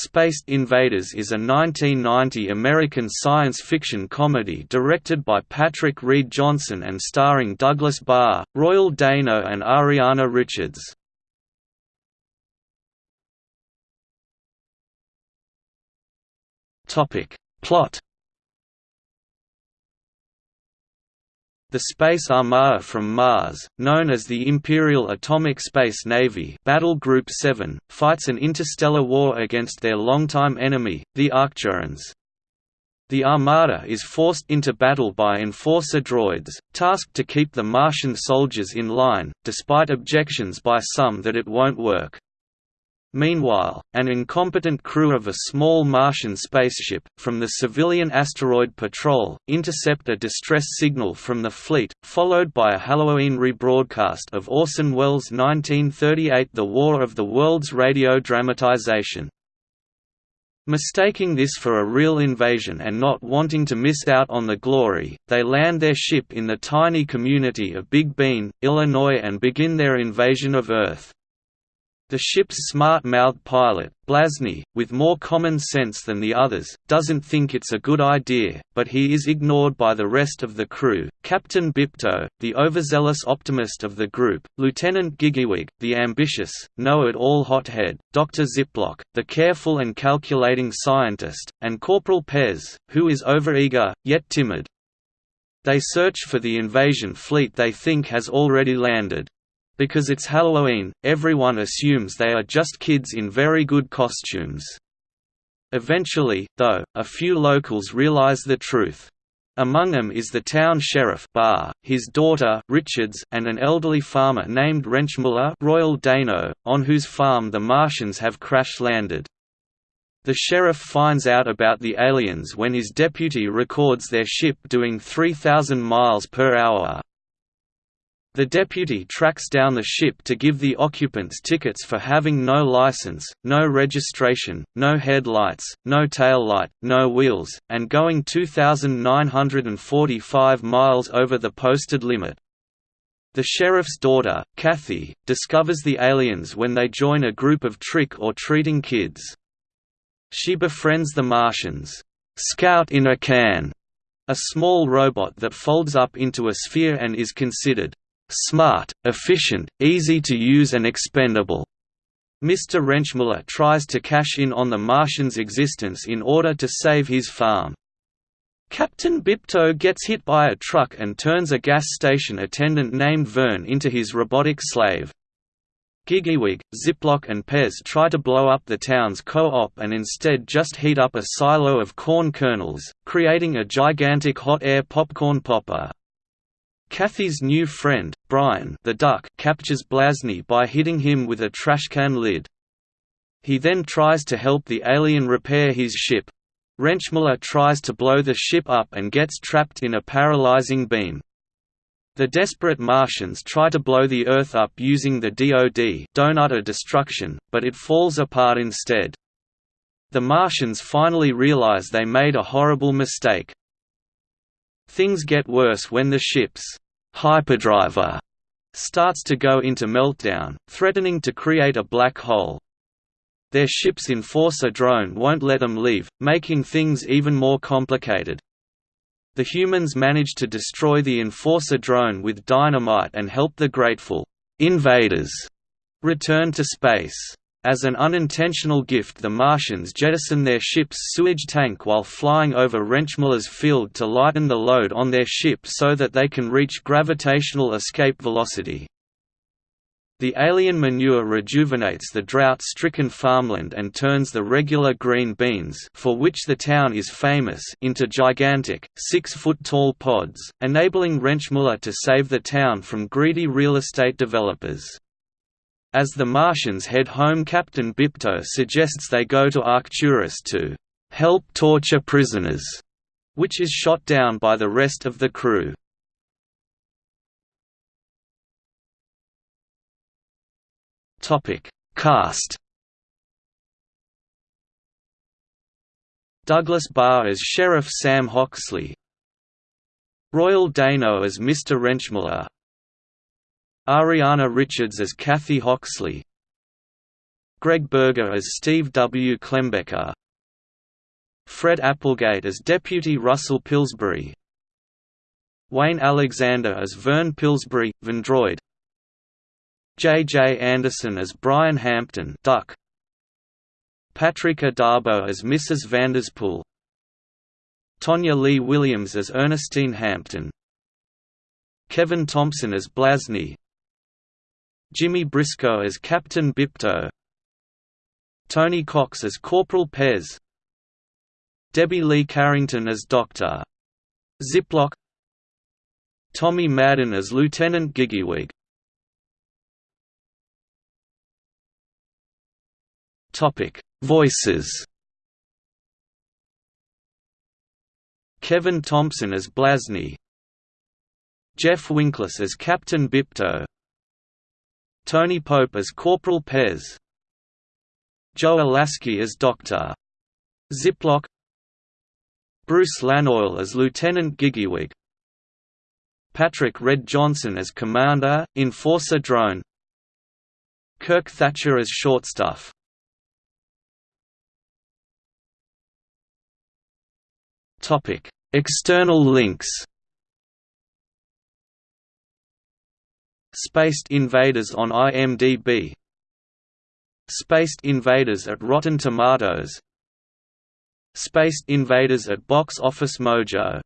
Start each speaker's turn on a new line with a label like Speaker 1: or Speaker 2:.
Speaker 1: Spaced Invaders is a 1990 American science fiction comedy directed by Patrick Read Johnson and starring Douglas Barr, Royal Dano and Ariana Richards. Plot The Space Armada from Mars, known as the Imperial Atomic Space Navy Battle Group 7, fights an interstellar war against their longtime enemy, the Arcturans. The Armada is forced into battle by Enforcer droids, tasked to keep the Martian soldiers in line, despite objections by some that it won't work. Meanwhile, an incompetent crew of a small Martian spaceship, from the civilian asteroid patrol, intercept a distress signal from the fleet, followed by a Halloween rebroadcast of Orson Welles' 1938 The War of the Worlds radio dramatization. Mistaking this for a real invasion and not wanting to miss out on the glory, they land their ship in the tiny community of Big Bean, Illinois and begin their invasion of Earth. The ship's smart-mouthed pilot, Blasny, with more common sense than the others, doesn't think it's a good idea, but he is ignored by the rest of the crew, Captain Bipto, the overzealous optimist of the group, Lieutenant Giggywig, the ambitious, know-it-all hothead, Dr. Ziplock, the careful and calculating scientist, and Corporal Pez, who is overeager, yet timid. They search for the invasion fleet they think has already landed. Because it's Halloween, everyone assumes they are just kids in very good costumes. Eventually, though, a few locals realize the truth. Among them is the town sheriff Barr, his daughter Richards, and an elderly farmer named Wrenchmuller Royal Dano, on whose farm the Martians have crash-landed. The sheriff finds out about the aliens when his deputy records their ship doing 3,000 miles per hour, the deputy tracks down the ship to give the occupants tickets for having no license, no registration, no headlights, no tail light, no wheels, and going 2,945 miles over the posted limit. The sheriff's daughter, Kathy, discovers the aliens when they join a group of trick-or-treating kids. She befriends the Martians, "'Scout in a Can' a small robot that folds up into a sphere and is considered smart, efficient, easy to use and expendable. Mr. Wrenchmuller tries to cash in on the Martian's existence in order to save his farm. Captain Bipto gets hit by a truck and turns a gas station attendant named Vern into his robotic slave. Giggywig, Ziplock and Pez try to blow up the town's co-op and instead just heat up a silo of corn kernels, creating a gigantic hot air popcorn popper. Kathy's new friend, Brian the duck captures Blasny by hitting him with a trashcan lid. He then tries to help the alien repair his ship. Wrenchmuller tries to blow the ship up and gets trapped in a paralyzing beam. The desperate Martians try to blow the Earth up using the DoD Donutter destruction, but it falls apart instead. The Martians finally realize they made a horrible mistake. Things get worse when the ship's hyperdriver starts to go into meltdown, threatening to create a black hole. Their ship's enforcer drone won't let them leave, making things even more complicated. The humans manage to destroy the enforcer drone with dynamite and help the grateful invaders return to space. As an unintentional gift the Martians jettison their ship's sewage tank while flying over Wrenchmuller's field to lighten the load on their ship so that they can reach gravitational escape velocity. The alien manure rejuvenates the drought-stricken farmland and turns the regular green beans for which the town is famous into gigantic, six-foot-tall pods, enabling Wrenchmuller to save the town from greedy real estate developers. As the Martians head home Captain Bipto suggests they go to Arcturus to help torture prisoners, which is shot down by the rest of the crew. Cast Douglas Barr as Sheriff Sam Hoxley Royal Dano as Mr. Wrenchmuller Ariana Richards as Kathy Hoxley Greg Berger as Steve W. Klembecker Fred Applegate as Deputy Russell Pillsbury Wayne Alexander as Vern Pillsbury, Vendroid J. J. Anderson as Brian Hampton Duck Patrika Darbo as Mrs. Vanderspool Tonya Lee Williams as Ernestine Hampton Kevin Thompson as Blasney Jimmy Briscoe as Captain Bipto Tony Cox as Corporal Pez. Debbie Lee Carrington as Dr. Ziplock Tommy Madden as Lieutenant Gigglywig Voices. Kevin Thompson as Blasney Jeff Winkless as Captain Bipto Tony Pope as Corporal Pez. Joe Alaskey as Dr. Ziplock Bruce Lanoil as Lieutenant Gigglywig Patrick Read Johnson as Commander, Enforcer Drone. Kirk Thatcher as Shortstuff External links Spaced Invaders on IMDb Spaced Invaders at Rotten Tomatoes. Spaced Invaders at Box Office Mojo